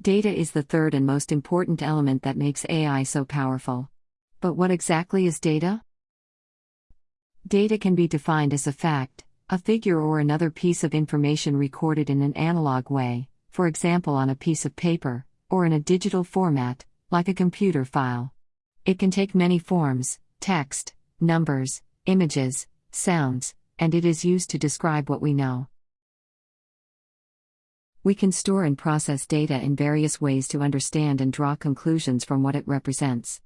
Data is the third and most important element that makes AI so powerful. But what exactly is data? Data can be defined as a fact, a figure, or another piece of information recorded in an analog way, for example on a piece of paper, or in a digital format, like a computer file. It can take many forms text, numbers, images, sounds, and it is used to describe what we know. We can store and process data in various ways to understand and draw conclusions from what it represents.